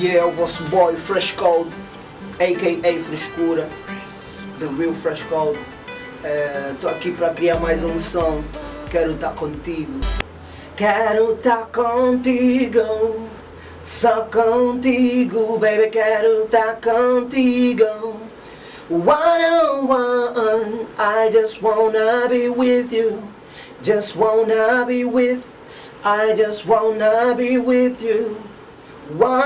e Yeah, o vosso boy Fresh Code, a.k.a. Frescura, The Real Fresh Code. Estou eh, aqui para criar mais um som, quero estar contigo. Quero estar contigo, só contigo, baby, quero estar contigo. One on one, I just wanna be with you, just wanna be with, I just wanna be with you. One